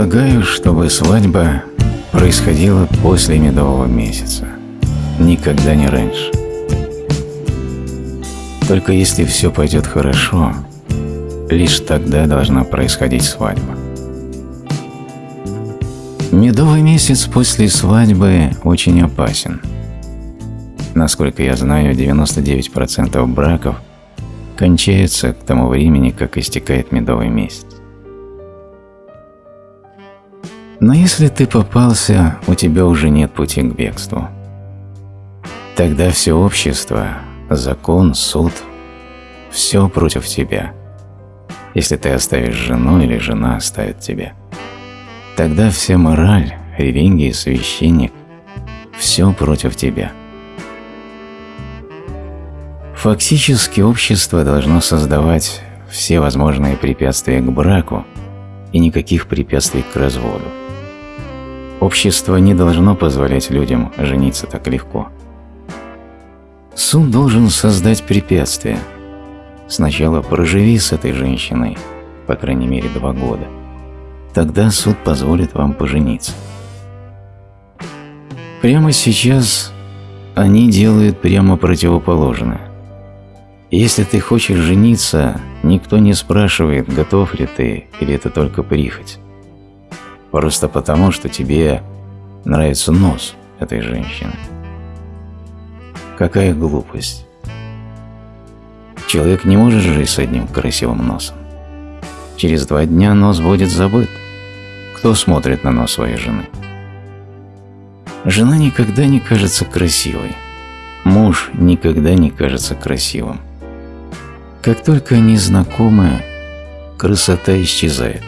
Я предлагаю, чтобы свадьба происходила после медового месяца, никогда не раньше. Только если все пойдет хорошо, лишь тогда должна происходить свадьба. Медовый месяц после свадьбы очень опасен. Насколько я знаю, 99% браков кончаются к тому времени, как истекает медовый месяц. Но если ты попался, у тебя уже нет пути к бегству. Тогда все общество, закон, суд – все против тебя. Если ты оставишь жену или жена оставит тебя. Тогда вся мораль, религия, священник – все против тебя. Фактически общество должно создавать все возможные препятствия к браку и никаких препятствий к разводу. Общество не должно позволять людям жениться так легко. Суд должен создать препятствия. Сначала проживи с этой женщиной, по крайней мере, два года. Тогда суд позволит вам пожениться. Прямо сейчас они делают прямо противоположное. Если ты хочешь жениться, никто не спрашивает, готов ли ты или это только прихоть. Просто потому, что тебе нравится нос этой женщины. Какая глупость. Человек не может жить с одним красивым носом. Через два дня нос будет забыт. Кто смотрит на нос своей жены? Жена никогда не кажется красивой. Муж никогда не кажется красивым. Как только они знакомы, красота исчезает.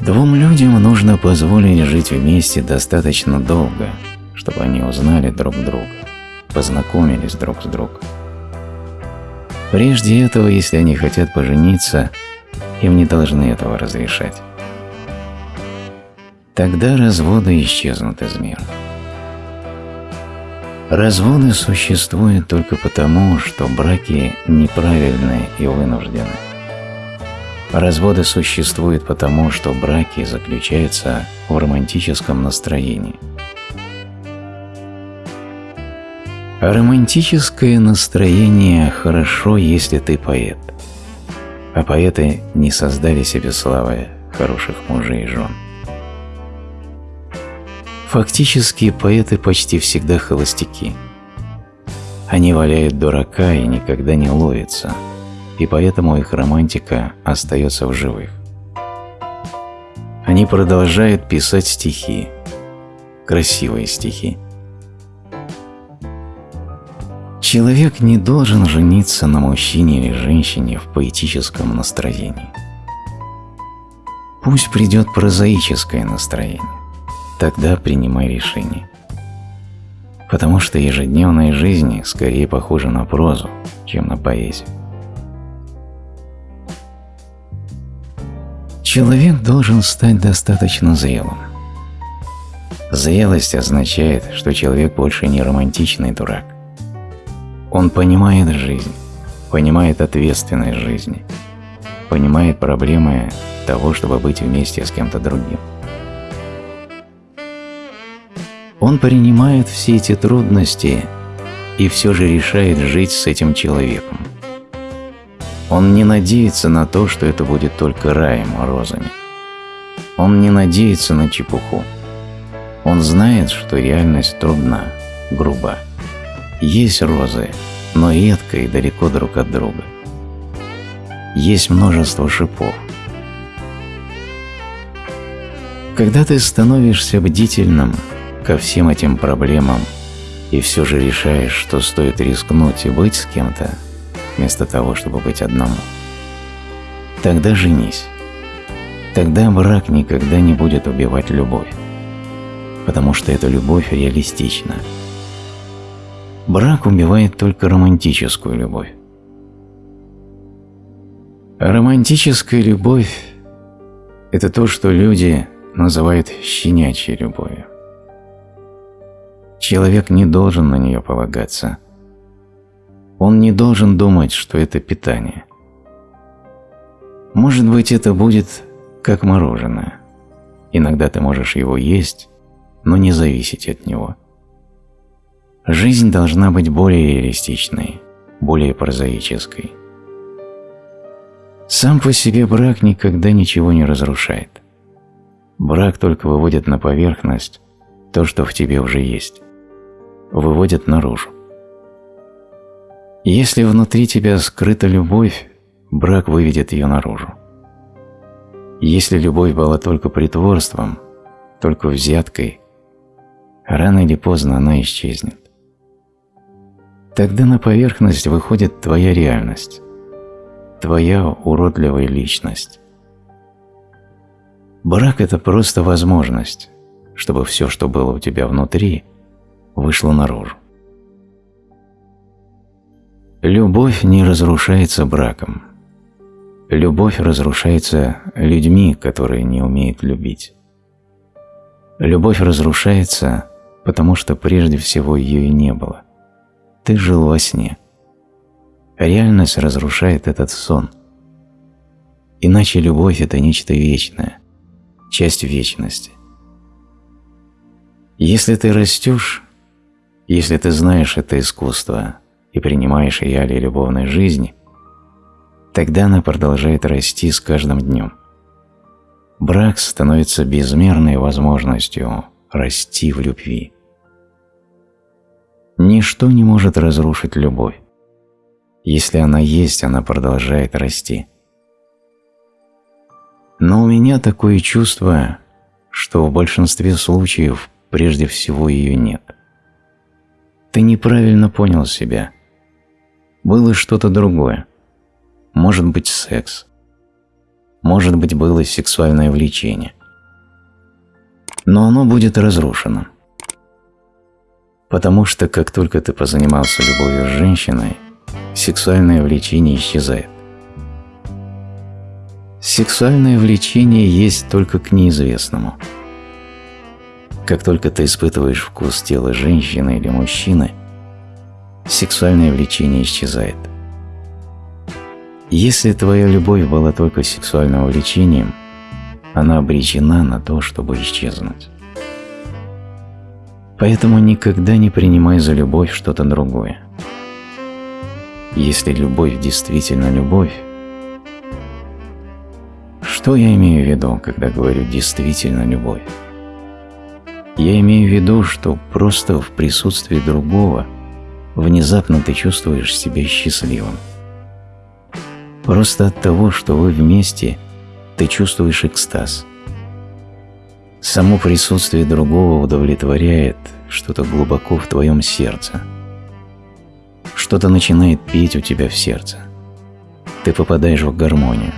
Двум людям нужно позволить жить вместе достаточно долго, чтобы они узнали друг друга, познакомились друг с другом. Прежде этого, если они хотят пожениться, им не должны этого разрешать. Тогда разводы исчезнут из мира. Разводы существуют только потому, что браки неправильные и вынуждены. Разводы существуют потому, что браки заключаются в романтическом настроении. Романтическое настроение хорошо, если ты поэт. А поэты не создали себе славы хороших мужей и жен. Фактически поэты почти всегда холостяки. Они валяют дурака и никогда не ловятся – и поэтому их романтика остается в живых. Они продолжают писать стихи, красивые стихи. Человек не должен жениться на мужчине или женщине в поэтическом настроении. Пусть придет прозаическое настроение, тогда принимай решение. Потому что ежедневная жизнь скорее похожа на прозу, чем на поэзию. Человек должен стать достаточно зрелым. Зрелость означает, что человек больше не романтичный дурак. Он понимает жизнь, понимает ответственность жизни, понимает проблемы того, чтобы быть вместе с кем-то другим. Он принимает все эти трудности и все же решает жить с этим человеком. Он не надеется на то, что это будет только раем розами. Он не надеется на чепуху. Он знает, что реальность трудна, груба. Есть розы, но редко и далеко друг от друга. Есть множество шипов. Когда ты становишься бдительным ко всем этим проблемам и все же решаешь, что стоит рискнуть и быть с кем-то, вместо того, чтобы быть одному. Тогда женись. Тогда брак никогда не будет убивать любовь, потому что эта любовь реалистична. Брак убивает только романтическую любовь. А романтическая любовь – это то, что люди называют щенячьей любовью. Человек не должен на нее полагаться – он не должен думать, что это питание. Может быть, это будет как мороженое. Иногда ты можешь его есть, но не зависеть от него. Жизнь должна быть более реалистичной, более прозаической. Сам по себе брак никогда ничего не разрушает. Брак только выводит на поверхность то, что в тебе уже есть. Выводит наружу. Если внутри тебя скрыта любовь, брак выведет ее наружу. Если любовь была только притворством, только взяткой, рано или поздно она исчезнет. Тогда на поверхность выходит твоя реальность, твоя уродливая личность. Брак – это просто возможность, чтобы все, что было у тебя внутри, вышло наружу. Любовь не разрушается браком. Любовь разрушается людьми, которые не умеют любить. Любовь разрушается, потому что прежде всего ее и не было. Ты жил во сне. Реальность разрушает этот сон. Иначе любовь – это нечто вечное, часть вечности. Если ты растешь, если ты знаешь это искусство – и принимаешь реалии любовной жизни, тогда она продолжает расти с каждым днем. Брак становится безмерной возможностью расти в любви. Ничто не может разрушить любовь. Если она есть, она продолжает расти. Но у меня такое чувство, что в большинстве случаев прежде всего ее нет. Ты неправильно понял себя – было что-то другое. Может быть, секс. Может быть, было сексуальное влечение. Но оно будет разрушено. Потому что как только ты позанимался любовью с женщиной, сексуальное влечение исчезает. Сексуальное влечение есть только к неизвестному. Как только ты испытываешь вкус тела женщины или мужчины – сексуальное влечение исчезает. Если твоя любовь была только сексуальным влечением, она обречена на то, чтобы исчезнуть. Поэтому никогда не принимай за любовь что-то другое. Если любовь действительно любовь, что я имею в виду, когда говорю «действительно любовь»? Я имею в виду, что просто в присутствии другого – внезапно ты чувствуешь себя счастливым. Просто от того, что вы вместе, ты чувствуешь экстаз. Само присутствие другого удовлетворяет что-то глубоко в твоем сердце. Что-то начинает петь у тебя в сердце. Ты попадаешь в гармонию.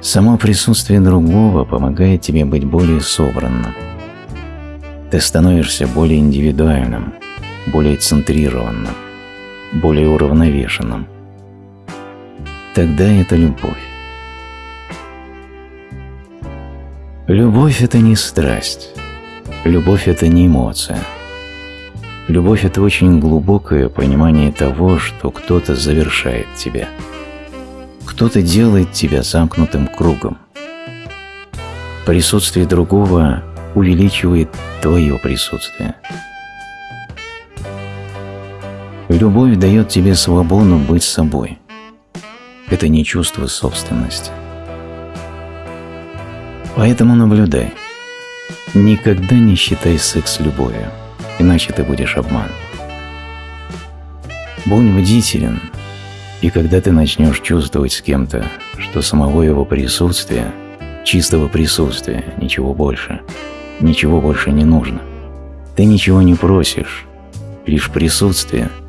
Само присутствие другого помогает тебе быть более собранным. Ты становишься более индивидуальным – более центрированным, более уравновешенным. Тогда это любовь. Любовь – это не страсть. Любовь – это не эмоция. Любовь – это очень глубокое понимание того, что кто-то завершает тебя. Кто-то делает тебя замкнутым кругом. Присутствие другого увеличивает твое присутствие – Любовь дает тебе свободу быть собой. Это не чувство собственности. Поэтому наблюдай. Никогда не считай секс любовью, иначе ты будешь обман. Будь бдителен, и когда ты начнешь чувствовать с кем-то, что самого его присутствия, чистого присутствия, ничего больше, ничего больше не нужно, ты ничего не просишь, лишь присутствие –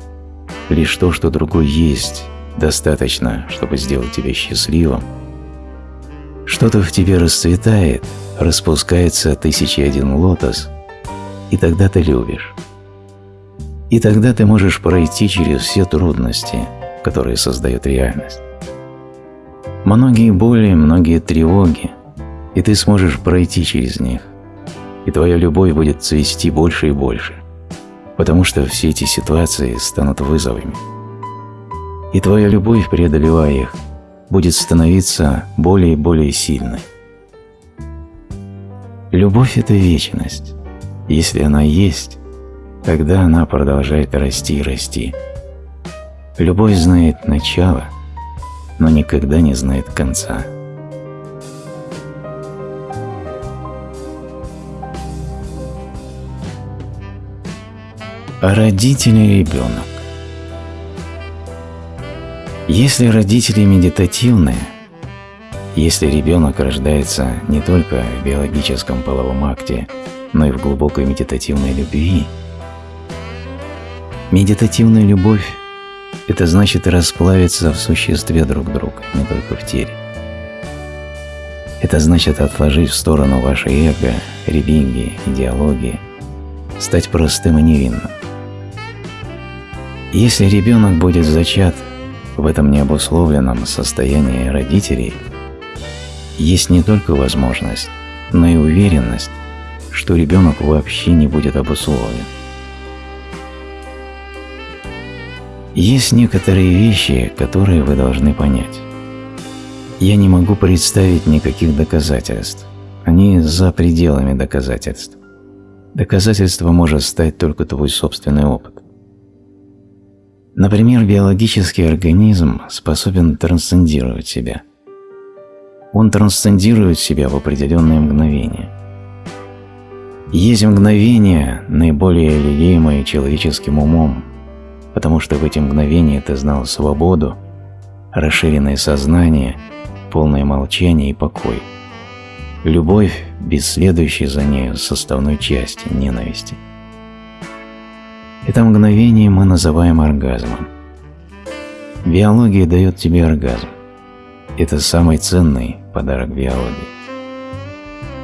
Лишь то, что другой есть, достаточно, чтобы сделать тебя счастливым. Что-то в тебе расцветает, распускается тысячи один лотос, и тогда ты любишь. И тогда ты можешь пройти через все трудности, которые создают реальность. Многие боли, многие тревоги, и ты сможешь пройти через них, и твоя любовь будет цвести больше и больше – потому что все эти ситуации станут вызовами. И твоя любовь, преодолевая их, будет становиться более и более сильной. Любовь – это вечность. Если она есть, тогда она продолжает расти и расти. Любовь знает начало, но никогда не знает конца. Родители и ребенок. Если родители медитативные, если ребенок рождается не только в биологическом половом акте, но и в глубокой медитативной любви, медитативная любовь – это значит расплавиться в существе друг друга, не только в теле. Это значит отложить в сторону ваше эго, религии, идеологии, стать простым и невинным. Если ребенок будет зачат в этом необусловленном состоянии родителей, есть не только возможность, но и уверенность, что ребенок вообще не будет обусловлен. Есть некоторые вещи, которые вы должны понять. Я не могу представить никаких доказательств. Они за пределами доказательств. Доказательство может стать только твой собственный опыт. Например, биологический организм способен трансцендировать себя. Он трансцендирует себя в определенные мгновения. Есть мгновения, наиболее лелеемые человеческим умом, потому что в эти мгновения ты знал свободу, расширенное сознание, полное молчание и покой. Любовь, без следующей за нею составной части ненависти – это мгновение мы называем оргазмом. Биология дает тебе оргазм. Это самый ценный подарок биологии.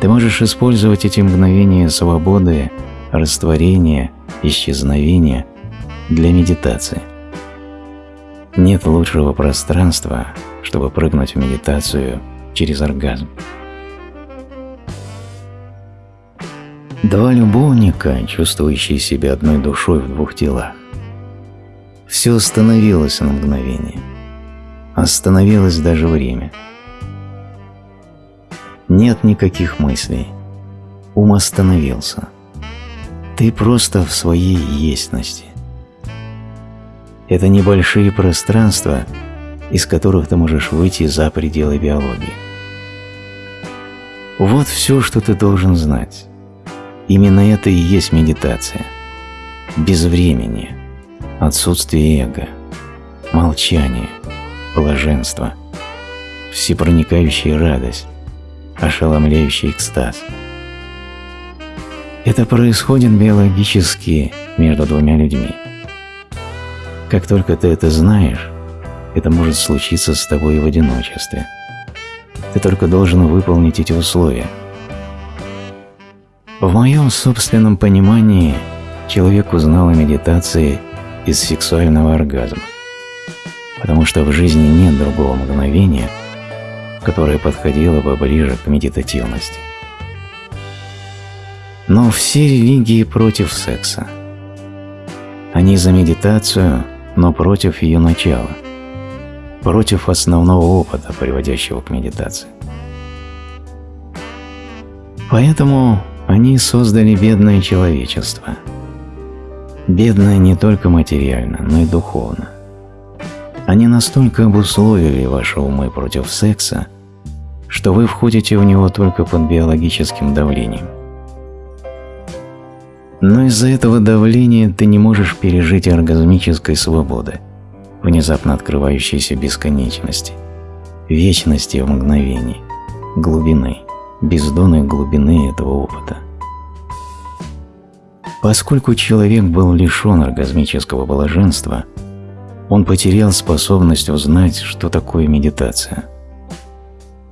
Ты можешь использовать эти мгновения свободы, растворения, исчезновения для медитации. Нет лучшего пространства, чтобы прыгнуть в медитацию через оргазм. Два любовника, чувствующие себя одной душой в двух телах. Все остановилось на мгновение. Остановилось даже время. Нет никаких мыслей. Ум остановился. Ты просто в своей естности. Это небольшие пространства, из которых ты можешь выйти за пределы биологии. Вот все, что ты должен знать. Именно это и есть медитация. Безвремение, отсутствие эго, молчание, блаженство, всепроникающая радость, ошеломляющий экстаз. Это происходит биологически между двумя людьми. Как только ты это знаешь, это может случиться с тобой в одиночестве. Ты только должен выполнить эти условия – в моем собственном понимании человек узнал о медитации из сексуального оргазма, потому что в жизни нет другого мгновения, которое подходило бы ближе к медитативности. Но все религии против секса. Они за медитацию, но против ее начала, против основного опыта, приводящего к медитации. Поэтому они создали бедное человечество. Бедное не только материально, но и духовно. Они настолько обусловили ваши умы против секса, что вы входите в него только под биологическим давлением. Но из-за этого давления ты не можешь пережить оргазмической свободы, внезапно открывающейся бесконечности, вечности в мгновении, глубины бездонной глубины этого опыта. Поскольку человек был лишен оргазмического блаженства, он потерял способность узнать, что такое медитация.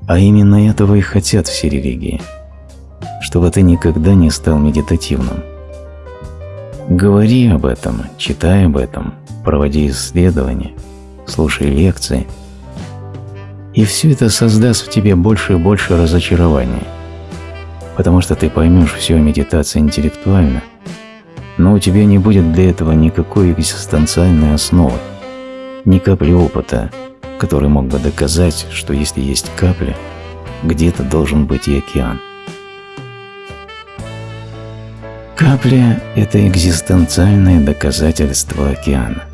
А именно этого и хотят все религии, чтобы ты никогда не стал медитативным. Говори об этом, читай об этом, проводи исследования, слушай лекции – и все это создаст в тебе больше и больше разочарования, потому что ты поймешь всю медитацию интеллектуально, но у тебя не будет для этого никакой экзистенциальной основы, ни капли опыта, который мог бы доказать, что если есть капля, где-то должен быть и океан. Капля – это экзистенциальное доказательство океана.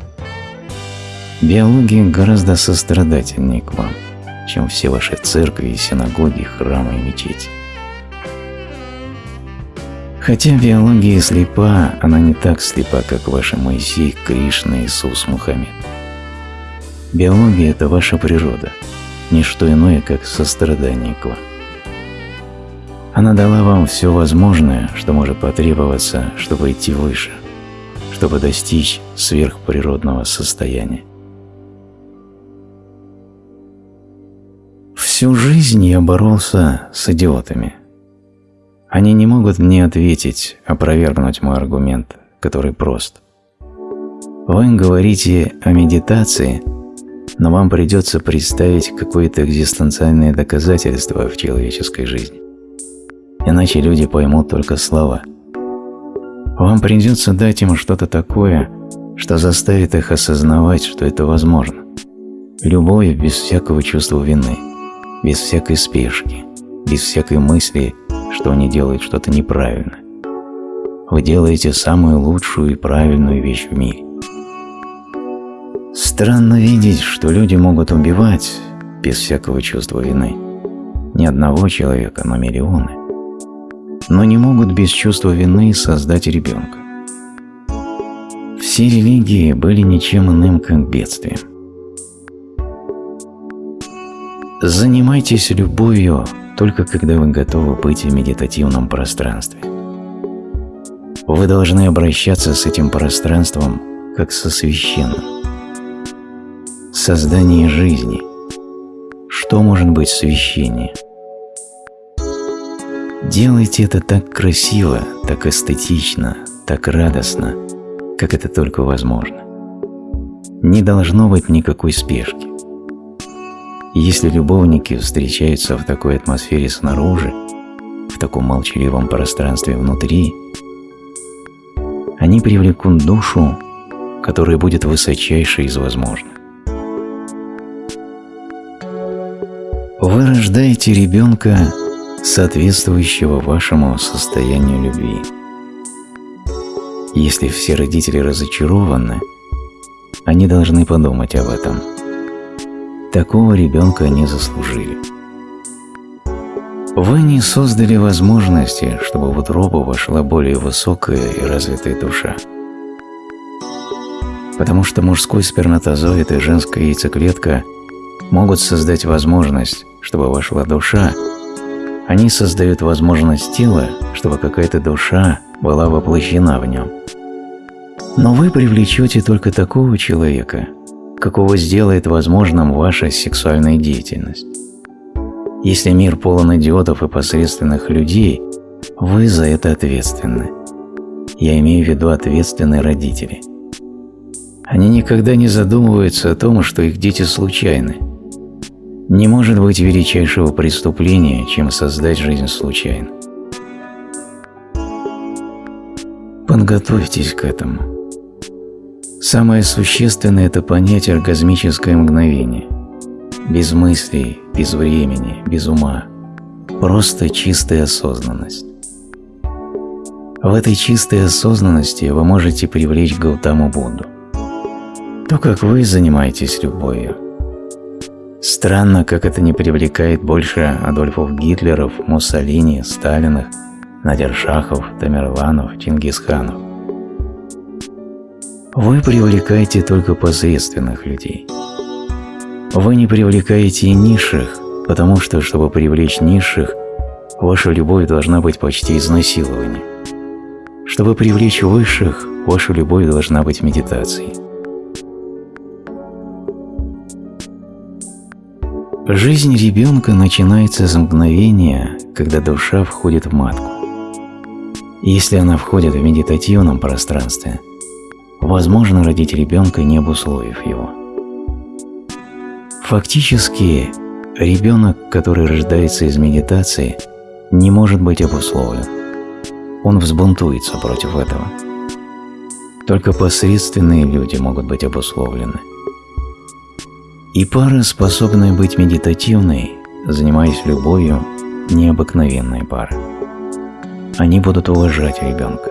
Биология гораздо сострадательнее к вам, чем все ваши церкви, синагоги, храмы и мечети. Хотя биология слепа, она не так слепа, как ваши Моисей, Кришна, Иисус, Мухаммед. Биология – это ваша природа, не что иное, как сострадание к вам. Она дала вам все возможное, что может потребоваться, чтобы идти выше, чтобы достичь сверхприродного состояния. Всю жизнь я боролся с идиотами. Они не могут мне ответить, опровергнуть мой аргумент, который прост. Вы говорите о медитации, но вам придется представить какое-то экзистенциальное доказательство в человеческой жизни. Иначе люди поймут только слова. Вам придется дать им что-то такое, что заставит их осознавать, что это возможно. Любовь без всякого чувства вины, без всякой спешки, без всякой мысли – что они делают что-то неправильно. Вы делаете самую лучшую и правильную вещь в мире. Странно видеть, что люди могут убивать без всякого чувства вины. Не одного человека, но миллионы. Но не могут без чувства вины создать ребенка. Все религии были ничем иным, как бедствием. Занимайтесь любовью только когда вы готовы быть в медитативном пространстве. Вы должны обращаться с этим пространством как со священным. Создание жизни. Что может быть священнее? Делайте это так красиво, так эстетично, так радостно, как это только возможно. Не должно быть никакой спешки. Если любовники встречаются в такой атмосфере снаружи, в таком молчаливом пространстве внутри, они привлекут душу, которая будет высочайшей из возможных. Вы рождаете ребенка, соответствующего вашему состоянию любви. Если все родители разочарованы, они должны подумать об этом – Такого ребенка не заслужили. Вы не создали возможности, чтобы в утробу вошла более высокая и развитая душа. Потому что мужской сперматозоид и женская яйцеклетка могут создать возможность, чтобы вошла душа, они создают возможность тела, чтобы какая-то душа была воплощена в нем. Но вы привлечете только такого человека – какого сделает возможным ваша сексуальная деятельность. Если мир полон идиотов и посредственных людей, вы за это ответственны. Я имею в виду ответственные родители. Они никогда не задумываются о том, что их дети случайны. Не может быть величайшего преступления, чем создать жизнь случайно. Подготовьтесь к этому. Самое существенное – это понять оргазмическое мгновение. Без мыслей, без времени, без ума. Просто чистая осознанность. В этой чистой осознанности вы можете привлечь Гаутаму Будду. То, как вы занимаетесь любовью. Странно, как это не привлекает больше Адольфов Гитлеров, Муссолини, Сталинах, Надершахов, Тамерланов, Чингисханов. Вы привлекаете только посредственных людей. Вы не привлекаете низших, потому что, чтобы привлечь низших, ваша любовь должна быть почти изнасилованием. Чтобы привлечь высших, ваша любовь должна быть медитацией. Жизнь ребенка начинается с мгновения, когда душа входит в матку. Если она входит в медитативном пространстве – возможно родить ребенка, не обусловив его. Фактически, ребенок, который рождается из медитации, не может быть обусловлен. Он взбунтуется против этого. Только посредственные люди могут быть обусловлены. И пара, способная быть медитативной, занимаясь любовью, необыкновенная пара. Они будут уважать ребенка.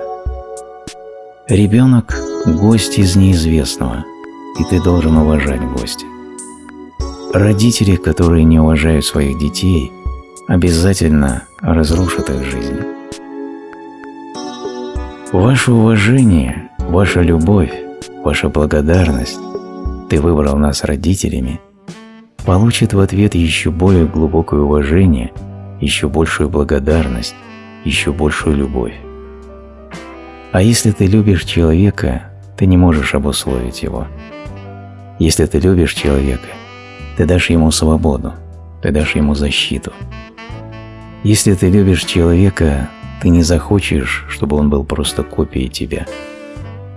Ребенок – гость из неизвестного, и ты должен уважать гостя. Родители, которые не уважают своих детей, обязательно разрушат их жизнь. Ваше уважение, ваша любовь, ваша благодарность – ты выбрал нас родителями – получит в ответ еще более глубокое уважение, еще большую благодарность, еще большую любовь. А если ты любишь человека, ты не можешь обусловить его. Если ты любишь человека, ты дашь ему свободу, ты дашь ему защиту. Если ты любишь человека, ты не захочешь, чтобы он был просто копией тебя.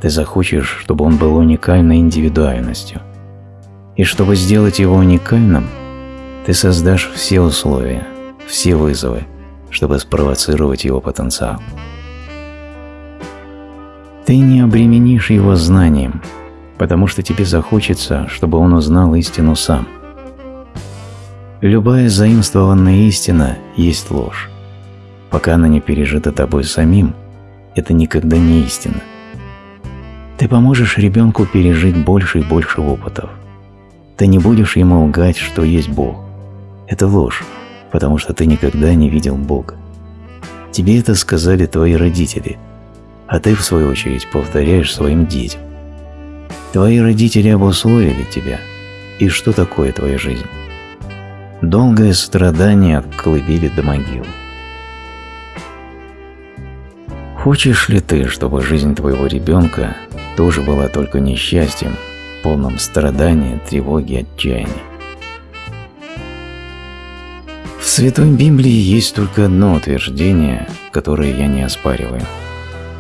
Ты захочешь, чтобы он был уникальной индивидуальностью. И чтобы сделать его уникальным, ты создашь все условия, все вызовы, чтобы спровоцировать его потенциал. Ты не обременишь его знанием, потому что тебе захочется, чтобы он узнал истину сам. Любая заимствованная истина есть ложь. Пока она не пережита тобой самим, это никогда не истина. Ты поможешь ребенку пережить больше и больше опытов. Ты не будешь ему лгать, что есть Бог. Это ложь, потому что ты никогда не видел Бога. Тебе это сказали твои родители, а ты, в свою очередь, повторяешь своим детям. Твои родители обусловили тебя. И что такое твоя жизнь? Долгое страдание от до могилы. Хочешь ли ты, чтобы жизнь твоего ребенка тоже была только несчастьем, полным страдания, тревоги, отчаяния? В Святой Библии есть только одно утверждение, которое я не оспариваю.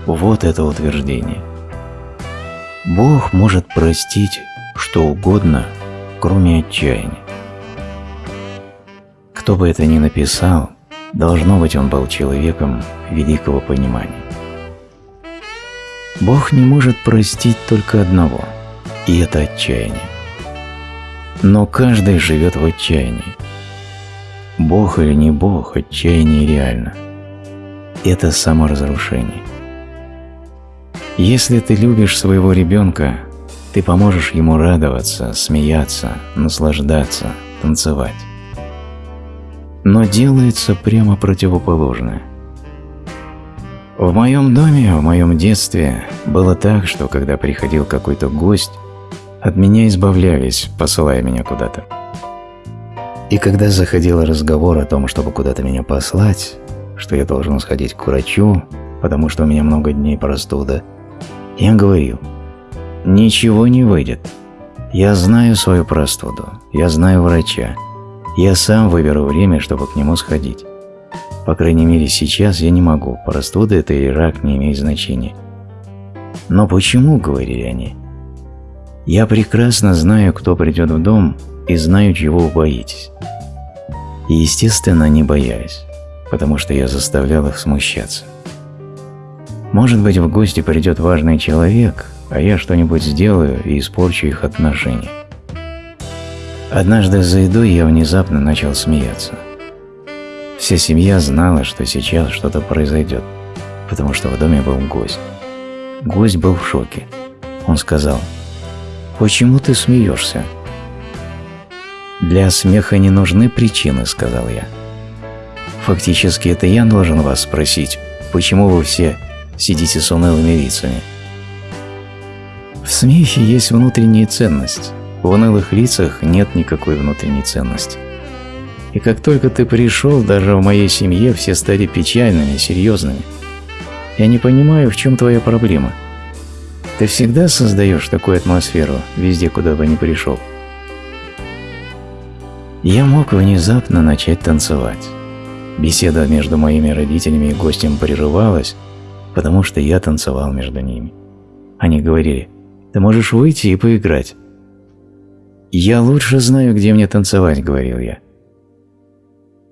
Вот это утверждение. Бог может простить что угодно, кроме отчаяния. Кто бы это ни написал, должно быть он был человеком великого понимания. Бог не может простить только одного, и это отчаяние. Но каждый живет в отчаянии. Бог или не Бог, отчаяние реально. Это саморазрушение. Если ты любишь своего ребенка, ты поможешь ему радоваться, смеяться, наслаждаться, танцевать. Но делается прямо противоположное. В моем доме, в моем детстве было так, что когда приходил какой-то гость, от меня избавлялись, посылая меня куда-то. И когда заходил разговор о том, чтобы куда-то меня послать, что я должен сходить к врачу, потому что у меня много дней простуда, я говорил, ничего не выйдет. Я знаю свою простуду, я знаю врача, я сам выберу время, чтобы к нему сходить. По крайней мере, сейчас я не могу, простуда это или рак не имеет значения. Но почему, говорили они? Я прекрасно знаю, кто придет в дом, и знаю, чего вы боитесь. И, естественно, не боялись, потому что я заставлял их смущаться. Может быть, в гости придет важный человек, а я что-нибудь сделаю и испорчу их отношения. Однажды за едой я внезапно начал смеяться – Вся семья знала, что сейчас что-то произойдет, потому что в доме был гость. Гость был в шоке. Он сказал, «Почему ты смеешься?» «Для смеха не нужны причины», — сказал я. «Фактически это я должен вас спросить, почему вы все сидите с унылыми лицами?» В смехе есть внутренняя ценность. В унылых лицах нет никакой внутренней ценности. И как только ты пришел, даже в моей семье все стали печальными, серьезными. Я не понимаю, в чем твоя проблема. Ты всегда создаешь такую атмосферу везде, куда бы ни пришел. Я мог внезапно начать танцевать. Беседа между моими родителями и гостем прерывалась, потому что я танцевал между ними. Они говорили, ты можешь выйти и поиграть. «Я лучше знаю, где мне танцевать», — говорил я.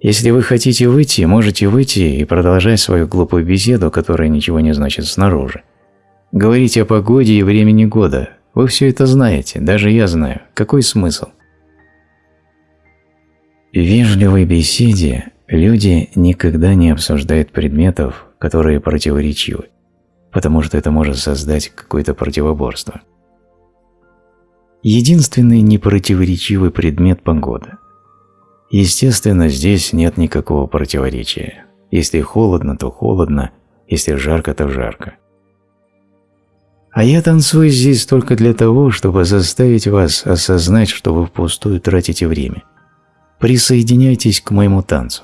Если вы хотите выйти, можете выйти и продолжать свою глупую беседу, которая ничего не значит снаружи. Говорите о погоде и времени года. Вы все это знаете, даже я знаю. Какой смысл? В вежливой беседе люди никогда не обсуждают предметов, которые противоречивы, потому что это может создать какое-то противоборство. Единственный непротиворечивый предмет – погода. Естественно, здесь нет никакого противоречия. Если холодно, то холодно, если жарко, то жарко. А я танцую здесь только для того, чтобы заставить вас осознать, что вы впустую тратите время. Присоединяйтесь к моему танцу.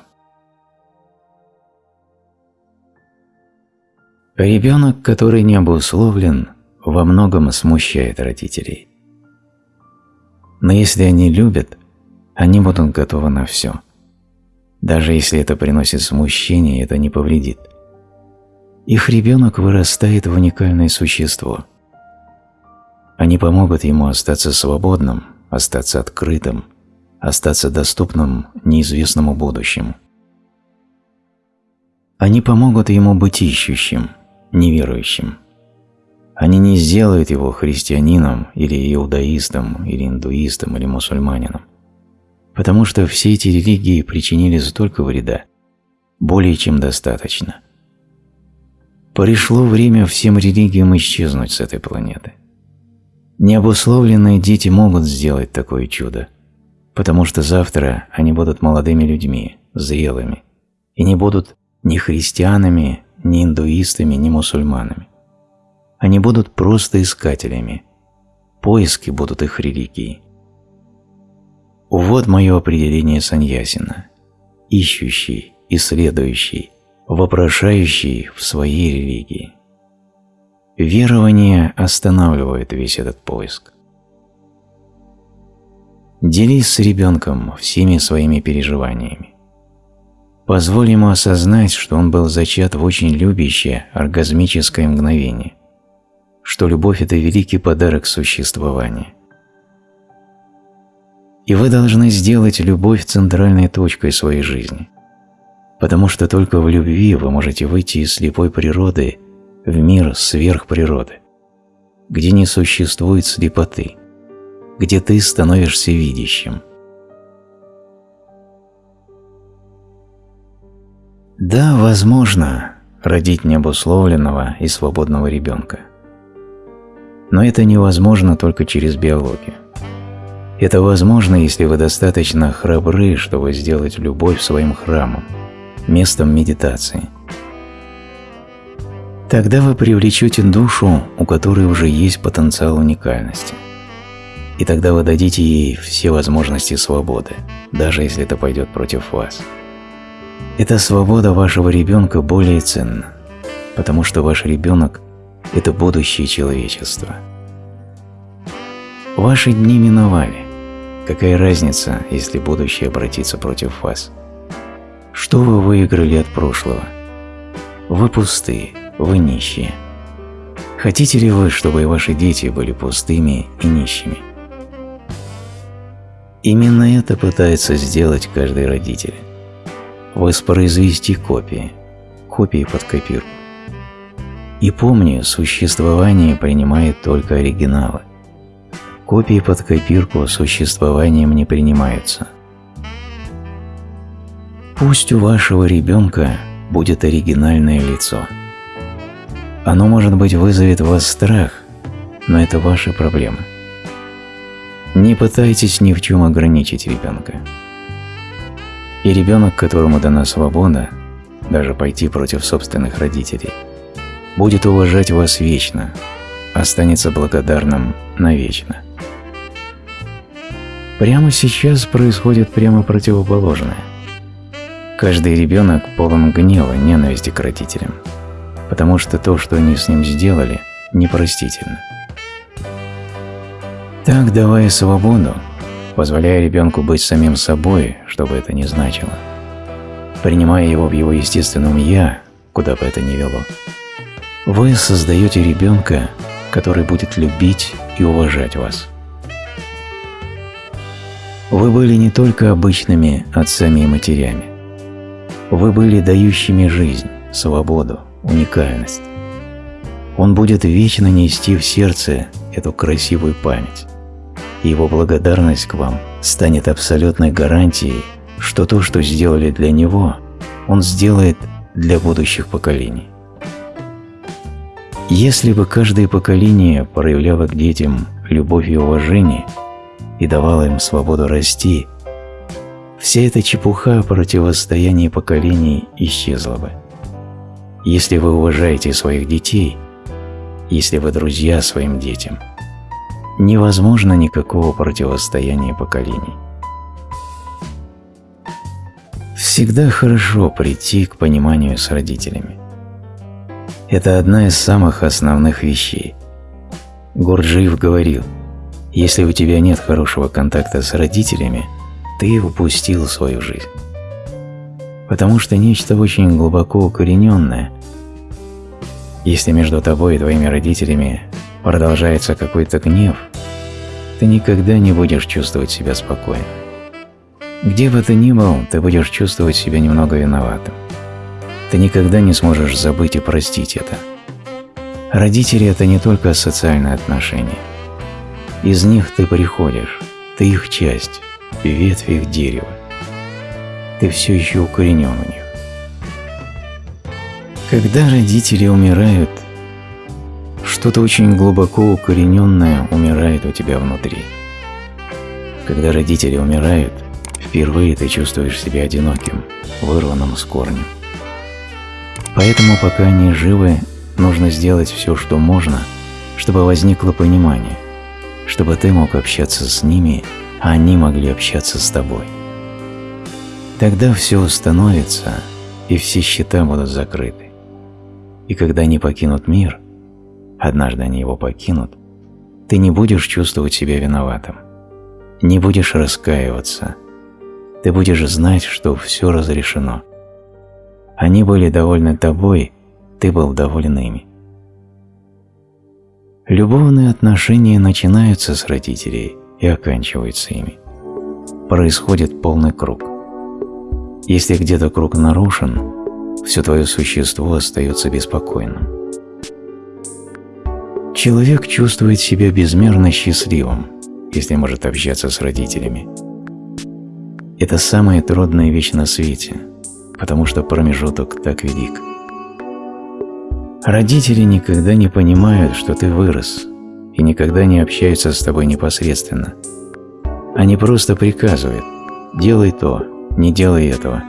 Ребенок, который не обусловлен, во многом смущает родителей. Но если они любят, они будут готовы на все. Даже если это приносит смущение, это не повредит. Их ребенок вырастает в уникальное существо. Они помогут ему остаться свободным, остаться открытым, остаться доступным неизвестному будущему. Они помогут ему быть ищущим, неверующим. Они не сделают его христианином или иудаистом, или индуистом, или мусульманином, потому что все эти религии причинили столько вреда, более чем достаточно. Пришло время всем религиям исчезнуть с этой планеты. Необусловленные дети могут сделать такое чудо, потому что завтра они будут молодыми людьми, зрелыми, и не будут ни христианами, ни индуистами, ни мусульманами. Они будут просто искателями. Поиски будут их религией. Вот мое определение саньясина. Ищущий, исследующий, вопрошающий в своей религии. Верование останавливает весь этот поиск. Делись с ребенком всеми своими переживаниями. Позволь ему осознать, что он был зачат в очень любящее, оргазмическое мгновение, что любовь – это великий подарок существования. И вы должны сделать любовь центральной точкой своей жизни, потому что только в любви вы можете выйти из слепой природы в мир сверхприроды, где не существует слепоты, где ты становишься видящим – Да, возможно, родить необусловленного и свободного ребенка. Но это невозможно только через биологию. Это возможно, если вы достаточно храбры, чтобы сделать любовь своим храмом, местом медитации. Тогда вы привлечете душу, у которой уже есть потенциал уникальности. И тогда вы дадите ей все возможности свободы, даже если это пойдет против вас. Эта свобода вашего ребенка более ценна, потому что ваш ребенок – это будущее человечества. Ваши дни миновали. Какая разница, если будущее обратится против вас? Что вы выиграли от прошлого? Вы пустые, вы нищие. Хотите ли вы, чтобы и ваши дети были пустыми и нищими? Именно это пытается сделать каждый родитель воспроизвести копии, копии под копирку. И помни, существование принимает только оригиналы. Копии под копирку существованием не принимаются. Пусть у вашего ребенка будет оригинальное лицо. Оно, может быть, вызовет в вас страх, но это ваши проблемы. Не пытайтесь ни в чем ограничить ребенка. И ребенок, которому дана свобода, даже пойти против собственных родителей, будет уважать вас вечно, останется благодарным навечно. Прямо сейчас происходит прямо противоположное. Каждый ребенок полон гнева, ненависти к родителям, потому что то, что они с ним сделали, непростительно. Так, давая свободу, позволяя ребенку быть самим собой, что бы это ни значило, принимая его в его естественном «я», куда бы это ни вело, вы создаете ребенка, который будет любить и уважать вас. Вы были не только обычными отцами и матерями. Вы были дающими жизнь, свободу, уникальность. Он будет вечно нести в сердце эту красивую память его благодарность к вам станет абсолютной гарантией что то, что сделали для него, он сделает для будущих поколений. Если бы каждое поколение проявляло к детям любовь и уважение и давало им свободу расти, вся эта чепуха противостояния поколений исчезла бы. Если вы уважаете своих детей, если вы друзья своим детям, невозможно никакого противостояния поколений. Всегда хорошо прийти к пониманию с родителями. Это одна из самых основных вещей. Гурджиев говорил, если у тебя нет хорошего контакта с родителями, ты упустил свою жизнь. Потому что нечто очень глубоко укорененное, если между тобой и твоими родителями продолжается какой-то гнев, ты никогда не будешь чувствовать себя спокойно. Где бы ты ни был, ты будешь чувствовать себя немного виноватым. Ты никогда не сможешь забыть и простить это. Родители – это не только социальные отношения. Из них ты приходишь, ты их часть, ветвь их дерева. Ты все еще укоренен у них. Когда родители умирают, что-то очень глубоко укорененное умирает у тебя внутри. Когда родители умирают, впервые ты чувствуешь себя одиноким, вырванным с корнем. Поэтому пока они живы, нужно сделать все, что можно, чтобы возникло понимание, чтобы ты мог общаться с ними, а они могли общаться с тобой. Тогда все установится, и все счета будут закрыты. И когда они покинут мир, однажды они его покинут, ты не будешь чувствовать себя виноватым, не будешь раскаиваться, ты будешь знать, что все разрешено – они были довольны тобой, ты был доволен ими. Любовные отношения начинаются с родителей и оканчиваются ими. Происходит полный круг. Если где-то круг нарушен, все твое существо остается беспокойным. Человек чувствует себя безмерно счастливым, если может общаться с родителями. Это самая трудная вещь на свете – потому что промежуток так велик. Родители никогда не понимают, что ты вырос, и никогда не общаются с тобой непосредственно. Они просто приказывают «делай то, не делай этого».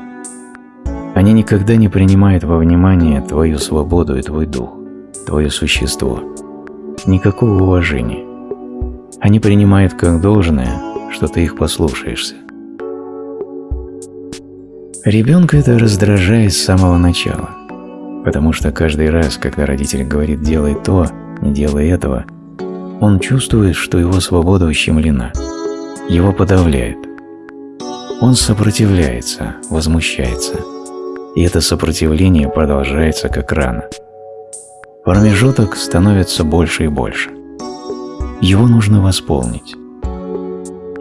Они никогда не принимают во внимание твою свободу и твой дух, твое существо. Никакого уважения. Они принимают как должное, что ты их послушаешься. Ребенка это раздражает с самого начала, потому что каждый раз, когда родитель говорит «делай то», «не делай этого», он чувствует, что его свобода ущемлена, его подавляют. Он сопротивляется, возмущается, и это сопротивление продолжается как рана. Промежуток становится больше и больше. Его нужно восполнить.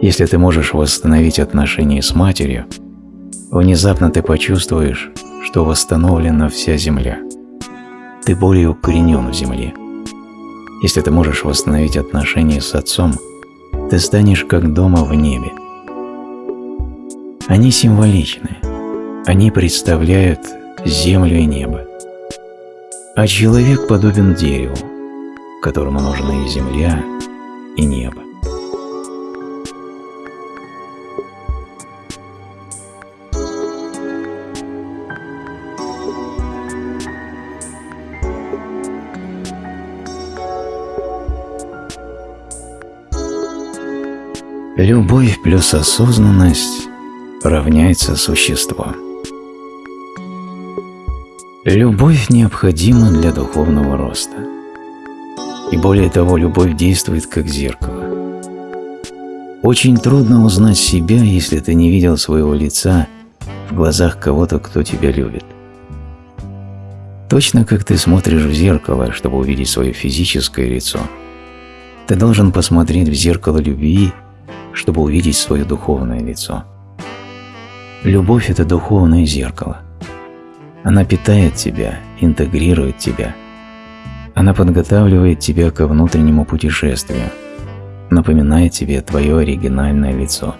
Если ты можешь восстановить отношения с матерью – Внезапно ты почувствуешь, что восстановлена вся Земля. Ты более укоренен в Земле. Если ты можешь восстановить отношения с Отцом, ты станешь как дома в небе. Они символичны. Они представляют землю и небо. А человек подобен дереву, которому нужны и земля, и небо. Любовь плюс осознанность равняется существо. Любовь необходима для духовного роста. И более того, любовь действует как зеркало. Очень трудно узнать себя, если ты не видел своего лица в глазах кого-то, кто тебя любит. Точно как ты смотришь в зеркало, чтобы увидеть свое физическое лицо, ты должен посмотреть в зеркало любви чтобы увидеть свое духовное лицо. Любовь – это духовное зеркало. Она питает тебя, интегрирует тебя. Она подготавливает тебя ко внутреннему путешествию, напоминает тебе твое оригинальное лицо.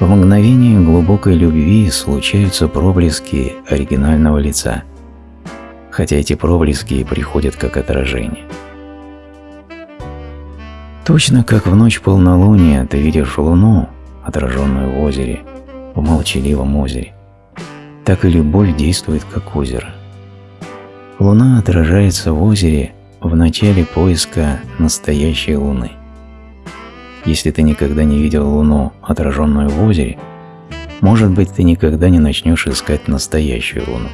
В мгновение глубокой любви случаются проблески оригинального лица, хотя эти проблески приходят как отражение. Точно как в ночь полнолуния ты видишь луну, отраженную в озере, в молчаливом озере, так и любовь действует как озеро. Луна отражается в озере в начале поиска настоящей луны. Если ты никогда не видел луну, отраженную в озере, может быть, ты никогда не начнешь искать настоящую луну.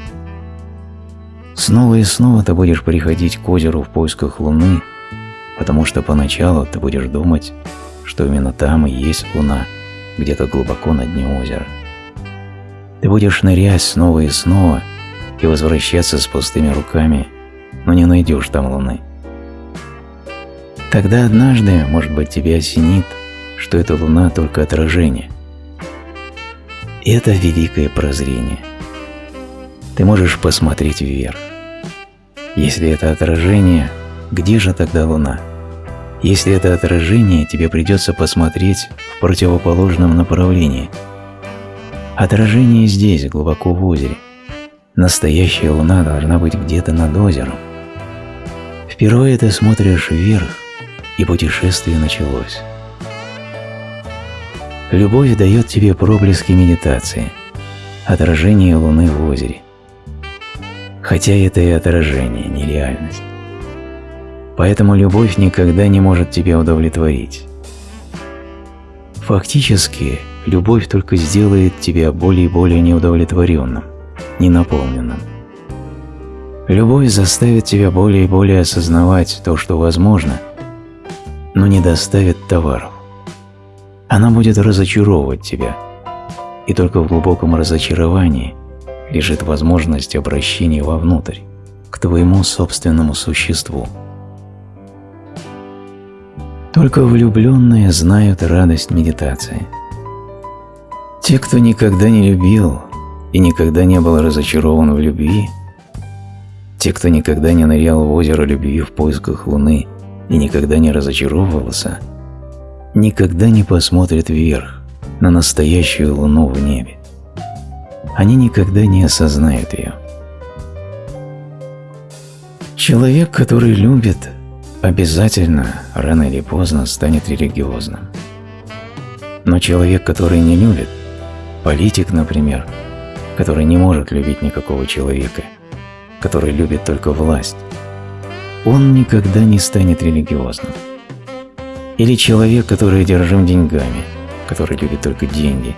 Снова и снова ты будешь приходить к озеру в поисках луны, потому что поначалу ты будешь думать, что именно там и есть луна, где-то глубоко на дне озера. Ты будешь нырять снова и снова и возвращаться с пустыми руками, но не найдешь там луны. Тогда однажды, может быть, тебя осенит, что эта луна только отражение. Это великое прозрение. Ты можешь посмотреть вверх. Если это отражение, где же тогда луна? Если это отражение, тебе придется посмотреть в противоположном направлении – Отражение здесь, глубоко в озере. Настоящая луна должна быть где-то над озером. Впервые ты смотришь вверх, и путешествие началось. Любовь дает тебе проблески медитации, отражение луны в озере. Хотя это и отражение, не реальность. Поэтому любовь никогда не может тебя удовлетворить. Фактически, любовь только сделает тебя более и более неудовлетворенным, ненаполненным. Любовь заставит тебя более и более осознавать то, что возможно, но не доставит товаров. Она будет разочаровывать тебя, и только в глубоком разочаровании лежит возможность обращения вовнутрь, к твоему собственному существу. Только влюбленные знают радость медитации – те, кто никогда не любил и никогда не был разочарован в любви, те, кто никогда не нырял в озеро любви в поисках луны и никогда не разочаровывался, никогда не посмотрят вверх на настоящую луну в небе. Они никогда не осознают ее. Человек, который любит, обязательно, рано или поздно, станет религиозным. Но человек, который не любит, Политик, например, который не может любить никакого человека, который любит только власть, он никогда не станет религиозным. Или человек, который одержим деньгами, который любит только деньги,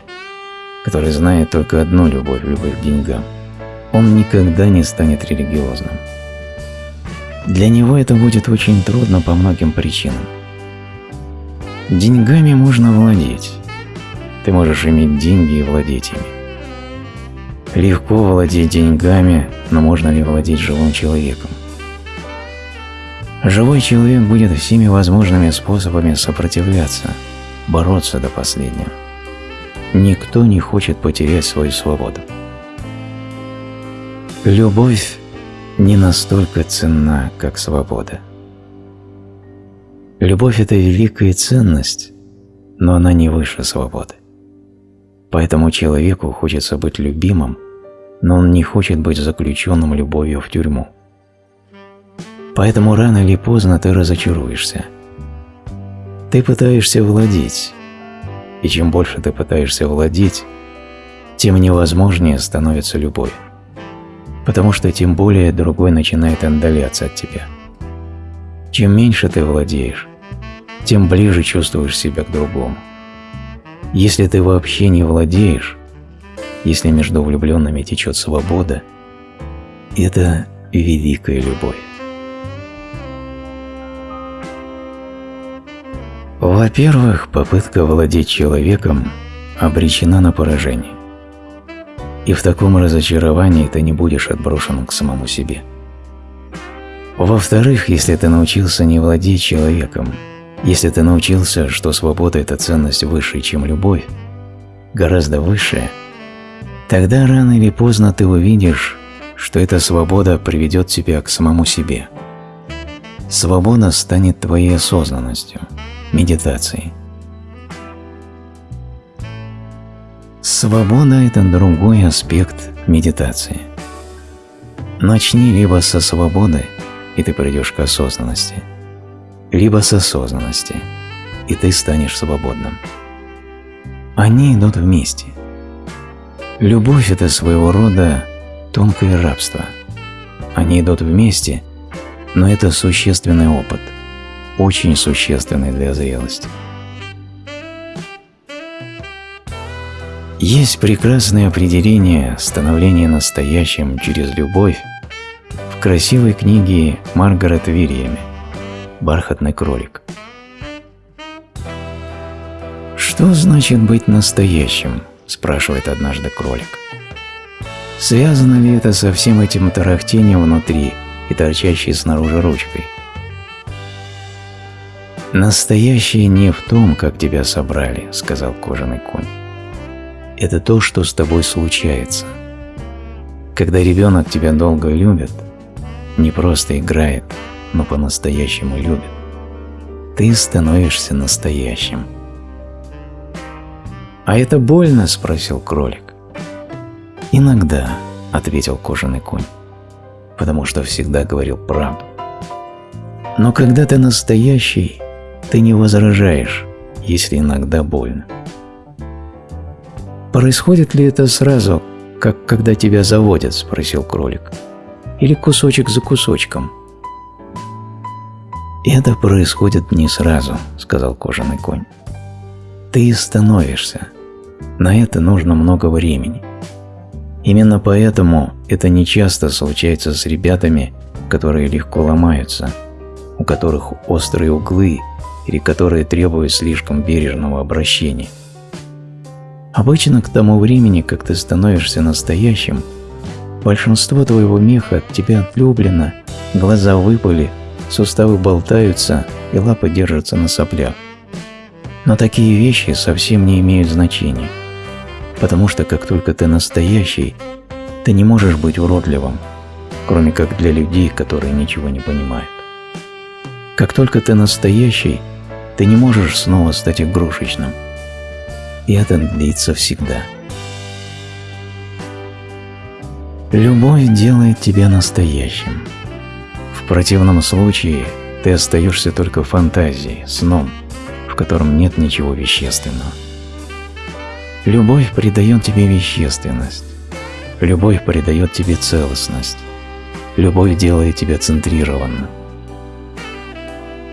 который знает только одну любовь, любовь к деньгам, он никогда не станет религиозным. Для него это будет очень трудно по многим причинам. Деньгами можно владеть, ты можешь иметь деньги и владеть ими. Легко владеть деньгами, но можно ли владеть живым человеком? Живой человек будет всеми возможными способами сопротивляться, бороться до последнего. Никто не хочет потерять свою свободу. Любовь не настолько ценна, как свобода. Любовь – это великая ценность, но она не выше свободы. Поэтому человеку хочется быть любимым, но он не хочет быть заключенным любовью в тюрьму. Поэтому рано или поздно ты разочаруешься. Ты пытаешься владеть, и чем больше ты пытаешься владеть, тем невозможнее становится любовь, потому что тем более другой начинает отдаляться от тебя. Чем меньше ты владеешь, тем ближе чувствуешь себя к другому. Если ты вообще не владеешь, если между влюбленными течет свобода, это великая любовь. Во-первых, попытка владеть человеком обречена на поражение. И в таком разочаровании ты не будешь отброшен к самому себе. Во-вторых, если ты научился не владеть человеком, если ты научился, что свобода – это ценность выше, чем любовь, гораздо выше, тогда рано или поздно ты увидишь, что эта свобода приведет тебя к самому себе. Свобода станет твоей осознанностью, медитацией. Свобода – это другой аспект медитации. Начни либо со свободы, и ты придешь к осознанности, либо с осознанности, и ты станешь свободным. Они идут вместе. Любовь – это своего рода тонкое рабство. Они идут вместе, но это существенный опыт, очень существенный для зрелости. Есть прекрасное определение становления настоящим через любовь в красивой книге Маргарет Вильями «Бархатный кролик». «Что значит быть настоящим?» – спрашивает однажды кролик. Связано ли это со всем этим тарахтением внутри и торчащей снаружи ручкой? «Настоящее не в том, как тебя собрали», – сказал кожаный конь. «Это то, что с тобой случается. Когда ребенок тебя долго любит, не просто играет, но по-настоящему любит, ты становишься настоящим». «А это больно?» – спросил кролик. «Иногда», – ответил кожаный конь, потому что всегда говорил правду. «Но когда ты настоящий, ты не возражаешь, если иногда больно». «Происходит ли это сразу, как когда тебя заводят?» – спросил кролик. «Или кусочек за кусочком?» «Это происходит не сразу», – сказал кожаный конь. «Ты становишься. На это нужно много времени». Именно поэтому это нечасто случается с ребятами, которые легко ломаются, у которых острые углы или которые требуют слишком бережного обращения. Обычно к тому времени, как ты становишься настоящим, большинство твоего меха от тебя отлюблено, глаза выпали, суставы болтаются и лапы держатся на соплях. Но такие вещи совсем не имеют значения – потому что как только ты настоящий, ты не можешь быть уродливым, кроме как для людей, которые ничего не понимают. Как только ты настоящий, ты не можешь снова стать игрушечным. И это длится всегда. Любовь делает тебя настоящим. В противном случае ты остаешься только фантазией, сном, в котором нет ничего вещественного. Любовь придает тебе вещественность. Любовь придает тебе целостность. Любовь делает тебя центрированным.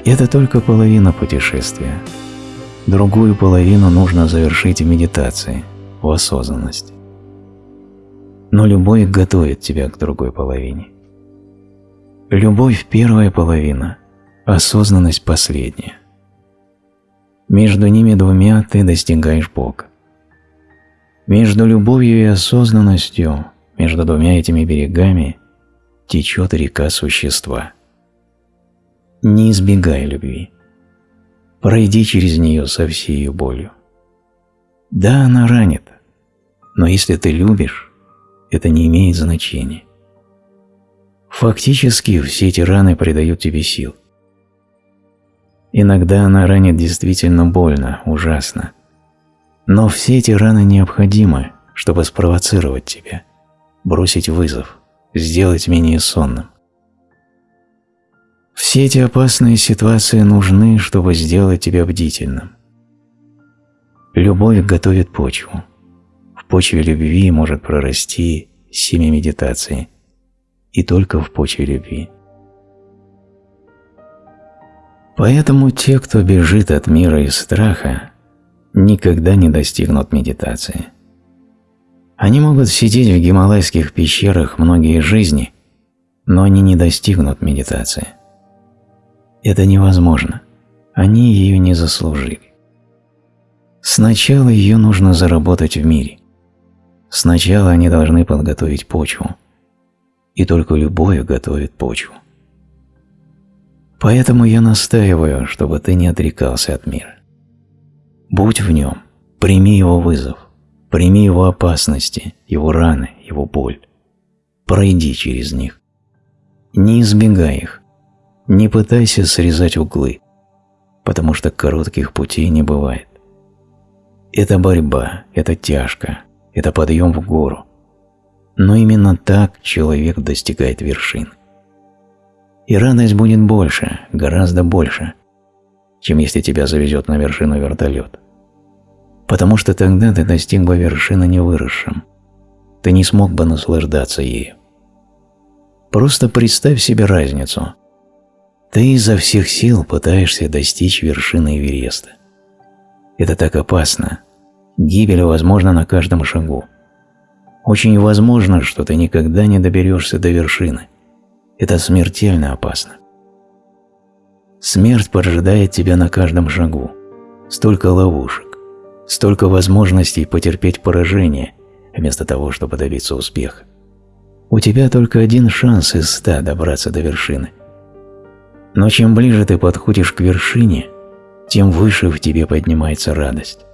Это только половина путешествия. Другую половину нужно завершить в медитации, в осознанности. Но любовь готовит тебя к другой половине. Любовь – первая половина, осознанность – последняя. Между ними двумя ты достигаешь Бога. Между любовью и осознанностью, между двумя этими берегами, течет река существа. Не избегай любви. Пройди через нее со всей ее болью. Да, она ранит, но если ты любишь, это не имеет значения. Фактически все эти раны придают тебе сил. Иногда она ранит действительно больно, ужасно, но все эти раны необходимы, чтобы спровоцировать тебя, бросить вызов, сделать менее сонным. Все эти опасные ситуации нужны, чтобы сделать тебя бдительным. Любовь готовит почву. В почве любви может прорасти семя медитации. И только в почве любви. Поэтому те, кто бежит от мира и страха, никогда не достигнут медитации. Они могут сидеть в гималайских пещерах многие жизни, но они не достигнут медитации. Это невозможно. Они ее не заслужили. Сначала ее нужно заработать в мире. Сначала они должны подготовить почву. И только любовь готовит почву. Поэтому я настаиваю, чтобы ты не отрекался от мира. Будь в нем, прими его вызов, прими его опасности, его раны, его боль. Пройди через них. Не избегай их, не пытайся срезать углы, потому что коротких путей не бывает. Это борьба, это тяжко, это подъем в гору. Но именно так человек достигает вершин. И радость будет больше, гораздо больше, чем если тебя завезет на вершину вертолет. Потому что тогда ты достиг бы вершины невыросшим. Ты не смог бы наслаждаться ею. Просто представь себе разницу. Ты изо всех сил пытаешься достичь вершины Эвереста. Это так опасно. Гибель возможна на каждом шагу. Очень возможно, что ты никогда не доберешься до вершины. Это смертельно опасно. Смерть поджидает тебя на каждом шагу. Столько ловушек, столько возможностей потерпеть поражение, вместо того, чтобы добиться успеха. У тебя только один шанс из ста добраться до вершины. Но чем ближе ты подходишь к вершине, тем выше в тебе поднимается радость.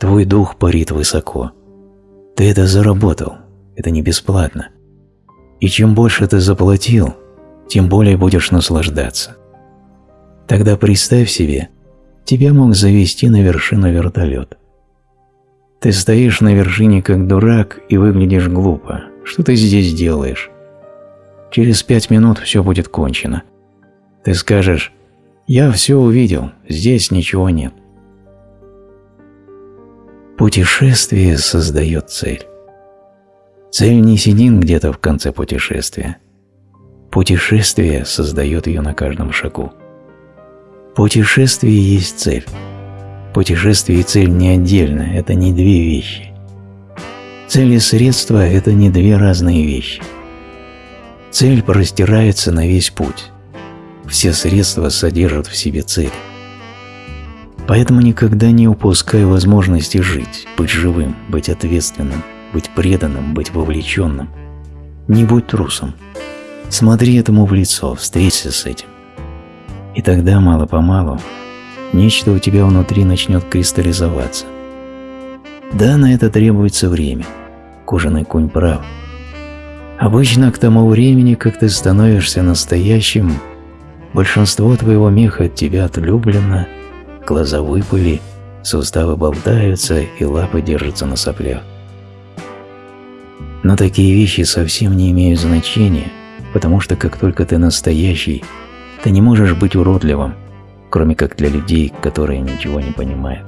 Твой дух парит высоко. Ты это заработал, это не бесплатно. И чем больше ты заплатил, тем более будешь наслаждаться. Тогда представь себе, тебя мог завести на вершину вертолет. Ты стоишь на вершине как дурак и выглядишь глупо, что ты здесь делаешь? Через пять минут все будет кончено. Ты скажешь, я все увидел, здесь ничего нет. Путешествие создает цель. Цель не сидит где-то в конце путешествия. Путешествие создает ее на каждом шагу. Путешествие есть цель. Путешествие и цель не отдельно, это не две вещи. Цель и средства – это не две разные вещи. Цель простирается на весь путь. Все средства содержат в себе цель. Поэтому никогда не упускай возможности жить, быть живым, быть ответственным, быть преданным, быть вовлеченным. Не будь трусом. Смотри этому в лицо, встреться с этим. И тогда, мало-помалу, нечто у тебя внутри начнет кристаллизоваться. Да, на это требуется время. Кожаный кунь прав. Обычно к тому времени, как ты становишься настоящим, большинство твоего меха от тебя отлюблено, глаза выпали, суставы болтаются и лапы держатся на соплях. Но такие вещи совсем не имеют значения, потому что как только ты настоящий, ты не можешь быть уродливым, кроме как для людей, которые ничего не понимают.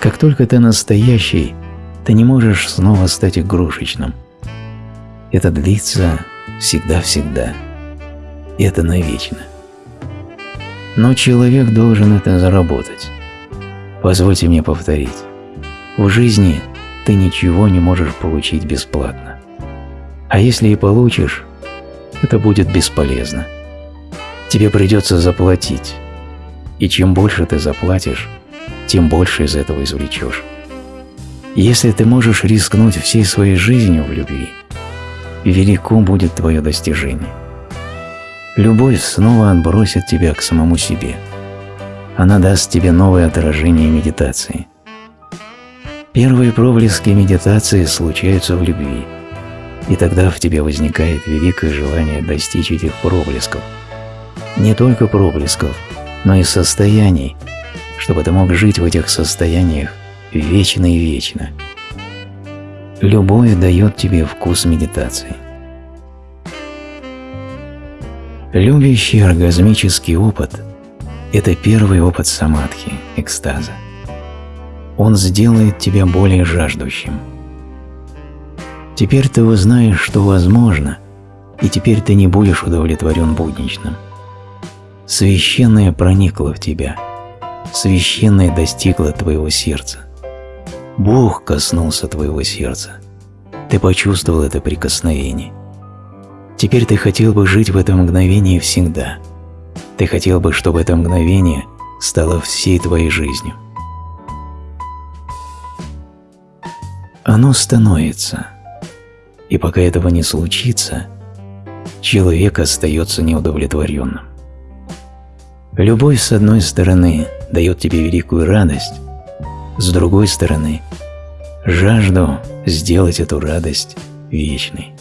Как только ты настоящий, ты не можешь снова стать игрушечным. Это длится всегда-всегда. И это навечно. Но человек должен это заработать. Позвольте мне повторить. В жизни ты ничего не можешь получить бесплатно. А если и получишь, это будет бесполезно. Тебе придется заплатить. И чем больше ты заплатишь, тем больше из этого извлечешь. Если ты можешь рискнуть всей своей жизнью в любви, велико будет твое достижение. Любовь снова отбросит тебя к самому себе. Она даст тебе новое отражение медитации. Первые проблески медитации случаются в любви, и тогда в тебе возникает великое желание достичь этих проблесков. Не только проблесков, но и состояний, чтобы ты мог жить в этих состояниях вечно и вечно. Любовь дает тебе вкус медитации. Любящий оргазмический опыт – это первый опыт самадхи, экстаза. Он сделает тебя более жаждущим. Теперь ты узнаешь, что возможно, и теперь ты не будешь удовлетворен будничным. Священное проникло в тебя – священное достигло твоего сердца. Бог коснулся твоего сердца. Ты почувствовал это прикосновение. Теперь ты хотел бы жить в этом мгновении всегда. Ты хотел бы, чтобы это мгновение стало всей твоей жизнью. Оно становится. И пока этого не случится, человек остается неудовлетворенным. Любовь, с одной стороны, дает тебе великую радость, с другой стороны – жажду сделать эту радость вечной.